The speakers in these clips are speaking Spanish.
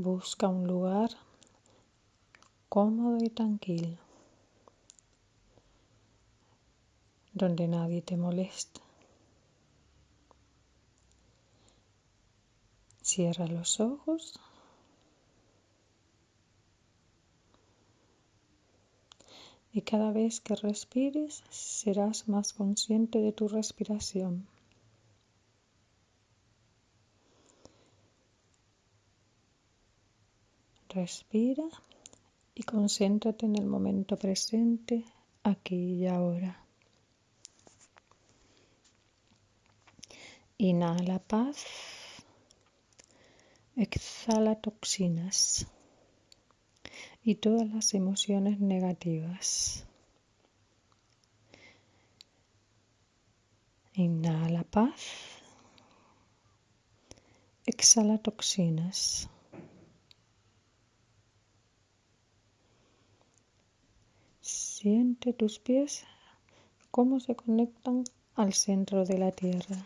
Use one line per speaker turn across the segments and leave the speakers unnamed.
Busca un lugar cómodo y tranquilo, donde nadie te moleste. Cierra los ojos. Y cada vez que respires serás más consciente de tu respiración. Respira y concéntrate en el momento presente, aquí y ahora. Inhala paz, exhala toxinas y todas las emociones negativas. Inhala paz, exhala toxinas. Tus pies cómo se conectan al centro de la tierra.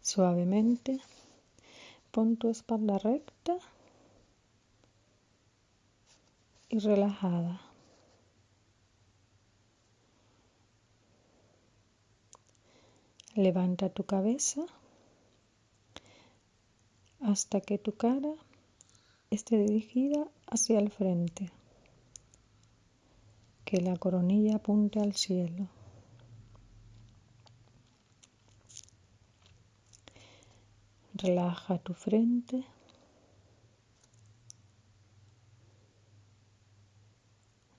Suavemente pon tu espalda recta y relajada. Levanta tu cabeza hasta que tu cara esté dirigida hacia el frente, que la coronilla apunte al cielo. Relaja tu frente.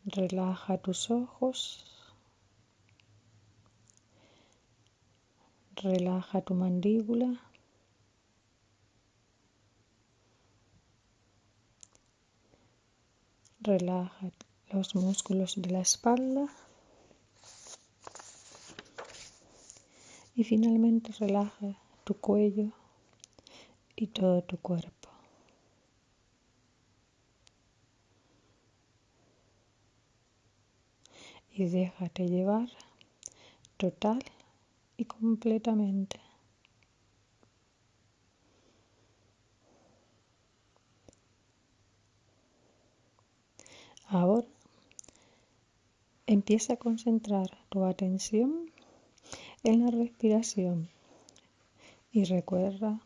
Relaja tus ojos. Relaja tu mandíbula. Relaja los músculos de la espalda. Y finalmente relaja tu cuello y todo tu cuerpo. Y déjate llevar total y completamente. Ahora empieza a concentrar tu atención en la respiración y recuerda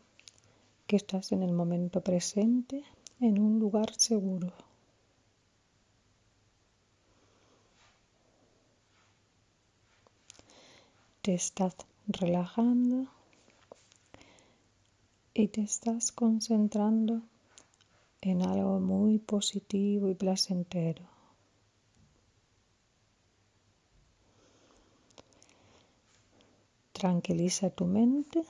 que estás en el momento presente en un lugar seguro. Te estás relajando y te estás concentrando en algo muy positivo y placentero. Tranquiliza tu mente.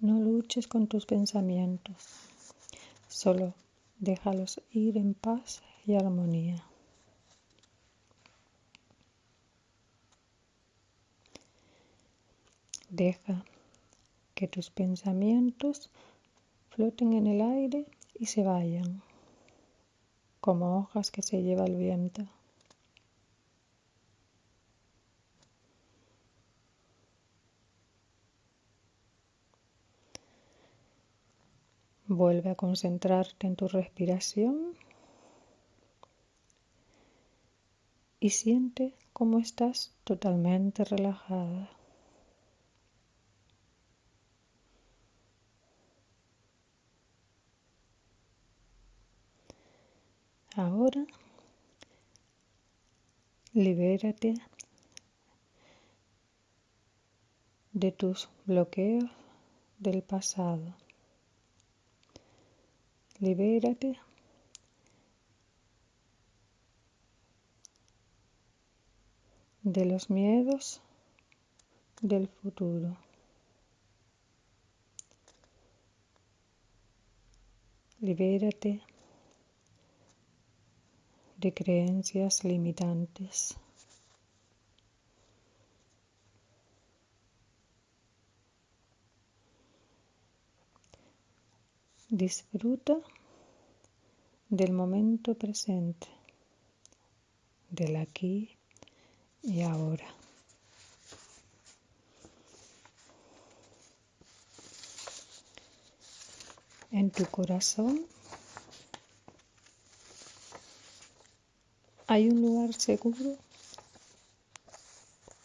No luches con tus pensamientos, solo déjalos ir en paz y armonía. Deja que tus pensamientos floten en el aire y se vayan, como hojas que se lleva el viento. Vuelve a concentrarte en tu respiración y siente cómo estás totalmente relajada. Libérate de tus bloqueos del pasado. Libérate de los miedos del futuro. Libérate de creencias limitantes. Disfruta del momento presente del aquí y ahora. En tu corazón hay un lugar seguro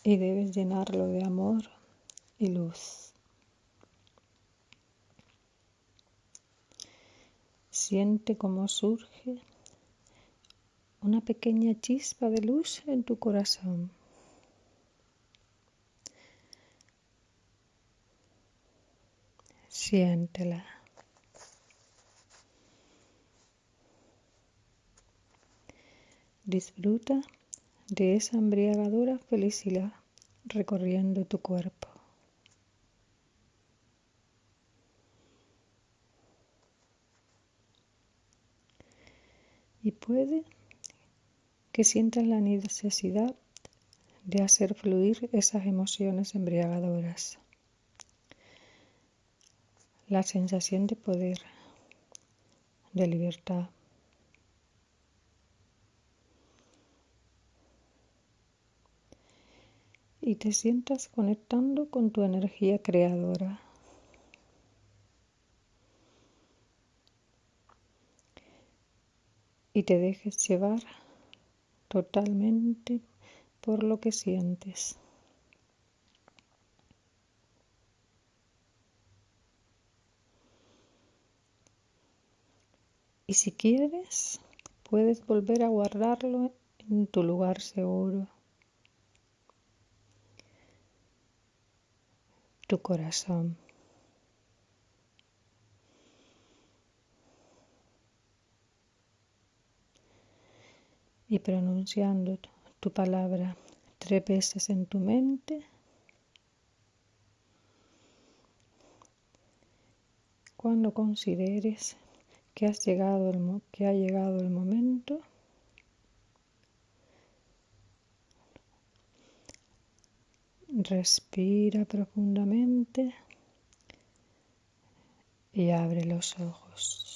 y debes llenarlo de amor y luz. Siente cómo surge una pequeña chispa de luz en tu corazón. Siéntela. Disfruta de esa embriagadora felicidad recorriendo tu cuerpo. Y puede que sientas la necesidad de hacer fluir esas emociones embriagadoras. La sensación de poder, de libertad. Y te sientas conectando con tu energía creadora. Y te dejes llevar totalmente por lo que sientes. Y si quieres, puedes volver a guardarlo en tu lugar seguro. Tu corazón. y pronunciando tu palabra tres veces en tu mente. Cuando consideres que, has llegado el, que ha llegado el momento, respira profundamente y abre los ojos.